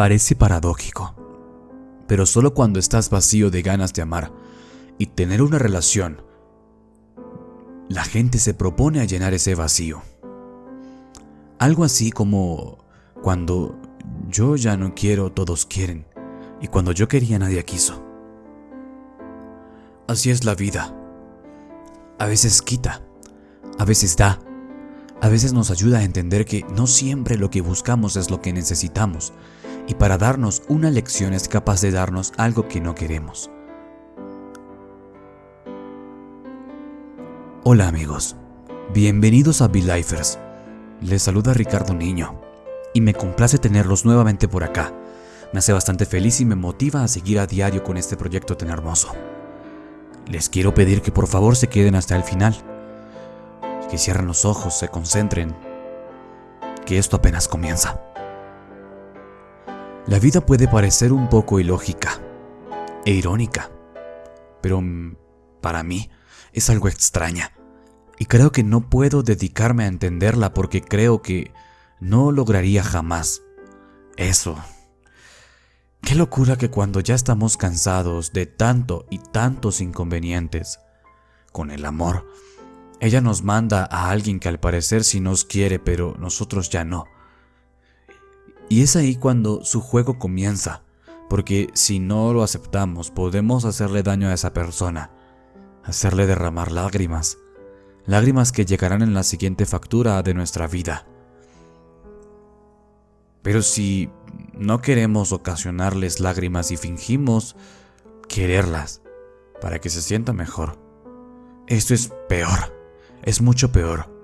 Parece paradójico, pero solo cuando estás vacío de ganas de amar y tener una relación, la gente se propone a llenar ese vacío. Algo así como cuando yo ya no quiero, todos quieren, y cuando yo quería, nadie quiso. Así es la vida. A veces quita, a veces da, a veces nos ayuda a entender que no siempre lo que buscamos es lo que necesitamos, y para darnos una lección es capaz de darnos algo que no queremos. Hola amigos, bienvenidos a Be-Lifers. Les saluda Ricardo Niño y me complace tenerlos nuevamente por acá. Me hace bastante feliz y me motiva a seguir a diario con este proyecto tan hermoso. Les quiero pedir que por favor se queden hasta el final, que cierren los ojos, se concentren, que esto apenas comienza. La vida puede parecer un poco ilógica e irónica, pero mm, para mí es algo extraña. Y creo que no puedo dedicarme a entenderla porque creo que no lograría jamás eso. Qué locura que cuando ya estamos cansados de tanto y tantos inconvenientes, con el amor, ella nos manda a alguien que al parecer sí nos quiere, pero nosotros ya no. Y es ahí cuando su juego comienza, porque si no lo aceptamos podemos hacerle daño a esa persona hacerle derramar lágrimas, lágrimas que llegarán en la siguiente factura de nuestra vida. Pero si no queremos ocasionarles lágrimas y fingimos quererlas para que se sienta mejor, esto es peor, es mucho peor.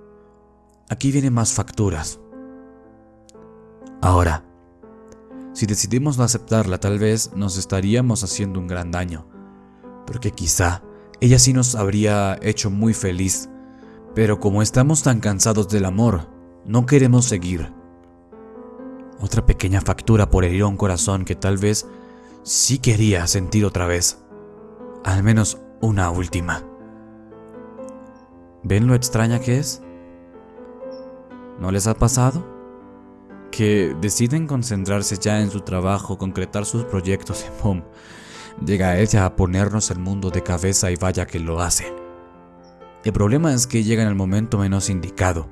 Aquí vienen más facturas. Ahora, si decidimos no aceptarla, tal vez nos estaríamos haciendo un gran daño, porque quizá ella sí nos habría hecho muy feliz. Pero como estamos tan cansados del amor, no queremos seguir. Otra pequeña factura por herir a un corazón que tal vez sí quería sentir otra vez. Al menos una última. ¿Ven lo extraña que es? ¿No les ha pasado? Que deciden concentrarse ya en su trabajo, concretar sus proyectos y ¡pum! llega ella a ponernos el mundo de cabeza y vaya que lo hace. El problema es que llega en el momento menos indicado.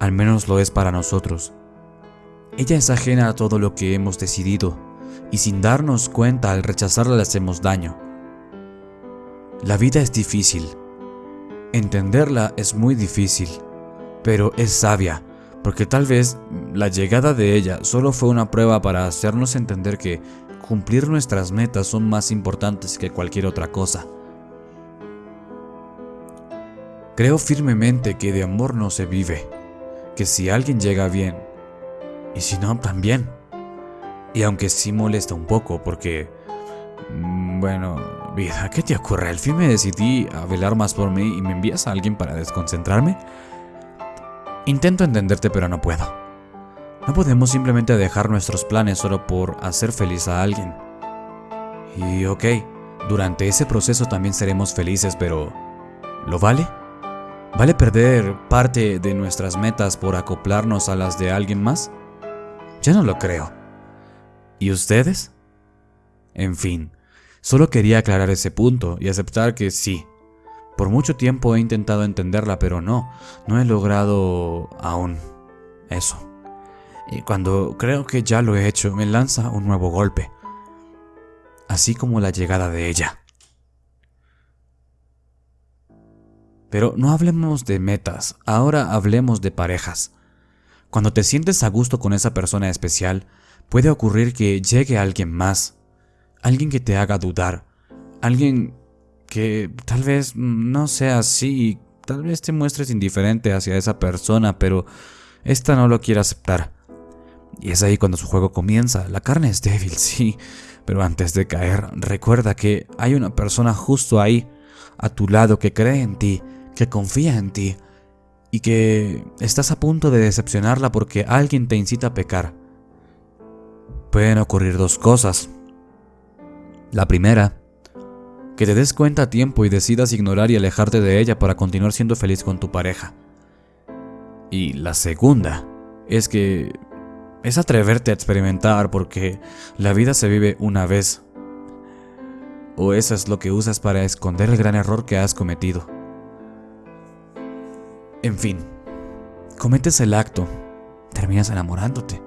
Al menos lo es para nosotros. Ella es ajena a todo lo que hemos decidido y sin darnos cuenta al rechazarla le hacemos daño. La vida es difícil. Entenderla es muy difícil, pero es sabia, porque tal vez la llegada de ella solo fue una prueba para hacernos entender que cumplir nuestras metas son más importantes que cualquier otra cosa. Creo firmemente que de amor no se vive, que si alguien llega bien, y si no, también. Y aunque sí molesta un poco, porque... Mm, bueno, vida, ¿qué te ocurre? Al fin me decidí a velar más por mí y me envías a alguien para desconcentrarme. Intento entenderte, pero no puedo. No podemos simplemente dejar nuestros planes solo por hacer feliz a alguien. Y ok, durante ese proceso también seremos felices, pero ¿lo vale? ¿Vale perder parte de nuestras metas por acoplarnos a las de alguien más? Ya no lo creo. ¿Y ustedes? En fin, solo quería aclarar ese punto y aceptar que sí. Por mucho tiempo he intentado entenderla, pero no, no he logrado aún eso y cuando creo que ya lo he hecho me lanza un nuevo golpe, así como la llegada de ella. Pero no hablemos de metas, ahora hablemos de parejas. Cuando te sientes a gusto con esa persona especial, puede ocurrir que llegue alguien más, alguien que te haga dudar, alguien que tal vez no sea así, tal vez te muestres indiferente hacia esa persona, pero esta no lo quiere aceptar. Y es ahí cuando su juego comienza. La carne es débil, sí, pero antes de caer, recuerda que hay una persona justo ahí, a tu lado, que cree en ti, que confía en ti, y que estás a punto de decepcionarla porque alguien te incita a pecar. Pueden ocurrir dos cosas. La primera, que te des cuenta a tiempo y decidas ignorar y alejarte de ella para continuar siendo feliz con tu pareja. Y la segunda es que es atreverte a experimentar porque la vida se vive una vez. O eso es lo que usas para esconder el gran error que has cometido. En fin, cometes el acto, terminas enamorándote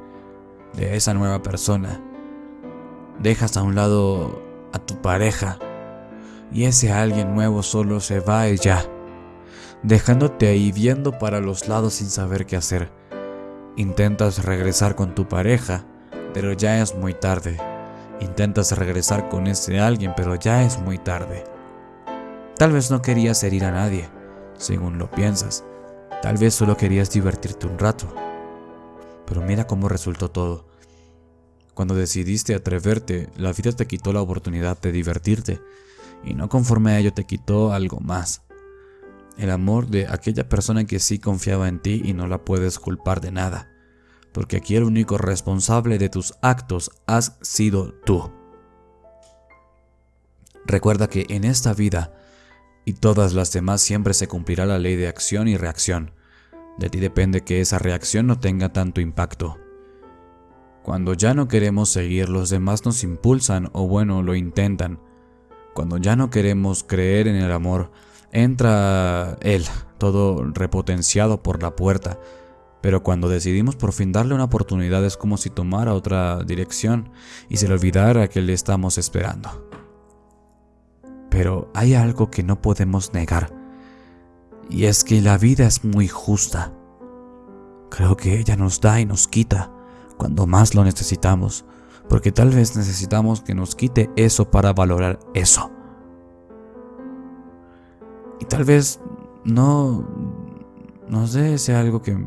de esa nueva persona. Dejas a un lado a tu pareja y ese alguien nuevo solo se va y ya, dejándote ahí viendo para los lados sin saber qué hacer. Intentas regresar con tu pareja, pero ya es muy tarde. Intentas regresar con ese alguien, pero ya es muy tarde. Tal vez no querías herir a nadie, según lo piensas. Tal vez solo querías divertirte un rato. Pero mira cómo resultó todo. Cuando decidiste atreverte, la vida te quitó la oportunidad de divertirte, y no conforme a ello te quitó algo más. El amor de aquella persona que sí confiaba en ti y no la puedes culpar de nada, porque aquí el único responsable de tus actos has sido tú. Recuerda que en esta vida y todas las demás siempre se cumplirá la ley de acción y reacción. De ti depende que esa reacción no tenga tanto impacto. Cuando ya no queremos seguir, los demás nos impulsan o bueno, lo intentan. Cuando ya no queremos creer en el amor, entra él, todo repotenciado por la puerta. Pero cuando decidimos por fin darle una oportunidad es como si tomara otra dirección y se le olvidara que le estamos esperando. Pero hay algo que no podemos negar, y es que la vida es muy justa. Creo que ella nos da y nos quita cuando más lo necesitamos, porque tal vez necesitamos que nos quite eso para valorar eso. Y tal vez no nos dé ese algo que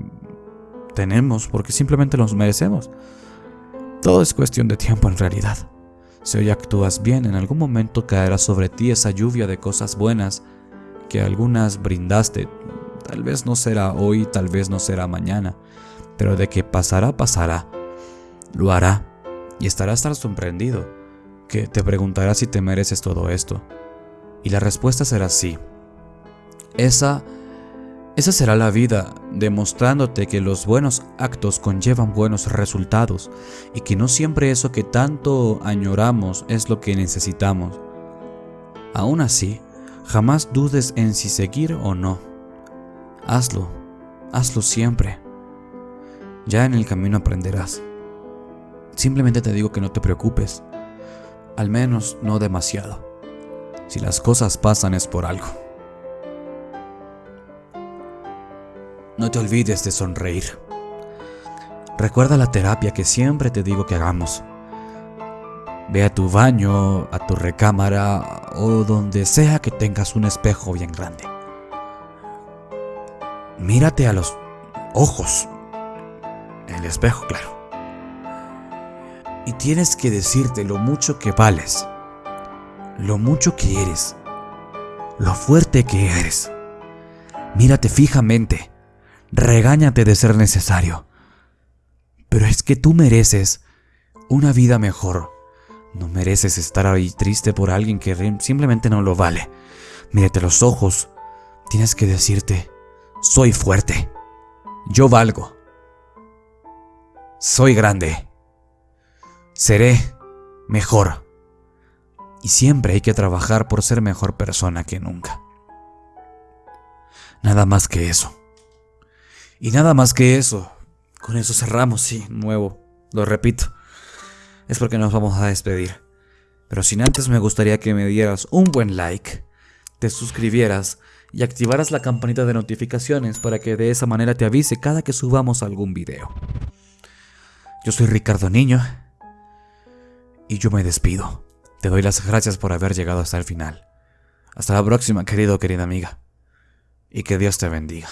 tenemos porque simplemente los merecemos. Todo es cuestión de tiempo en realidad. Si hoy actúas bien, en algún momento caerá sobre ti esa lluvia de cosas buenas que algunas brindaste. Tal vez no será hoy, tal vez no será mañana, pero de que pasará, pasará lo hará y estarás tan sorprendido que te preguntará si te mereces todo esto. Y la respuesta será sí. Esa, esa será la vida, demostrándote que los buenos actos conllevan buenos resultados y que no siempre eso que tanto añoramos es lo que necesitamos. Aún así, jamás dudes en si seguir o no. Hazlo, hazlo siempre. Ya en el camino aprenderás. Simplemente te digo que no te preocupes, al menos no demasiado. Si las cosas pasan es por algo. No te olvides de sonreír. Recuerda la terapia que siempre te digo que hagamos. Ve a tu baño, a tu recámara o donde sea que tengas un espejo bien grande. Mírate a los ojos. El espejo, claro y tienes que decirte lo mucho que vales, lo mucho que eres, lo fuerte que eres. Mírate fijamente, regáñate de ser necesario. Pero es que tú mereces una vida mejor. No mereces estar ahí triste por alguien que simplemente no lo vale. Mírate los ojos. Tienes que decirte, soy fuerte. Yo valgo. Soy grande seré mejor. Y siempre hay que trabajar por ser mejor persona que nunca. Nada más que eso. Y nada más que eso. Con eso cerramos, sí, nuevo. Lo repito. Es porque nos vamos a despedir. Pero sin antes me gustaría que me dieras un buen like, te suscribieras y activaras la campanita de notificaciones para que de esa manera te avise cada que subamos algún video. Yo soy Ricardo Niño y yo me despido. Te doy las gracias por haber llegado hasta el final. Hasta la próxima, querido querida amiga. Y que Dios te bendiga.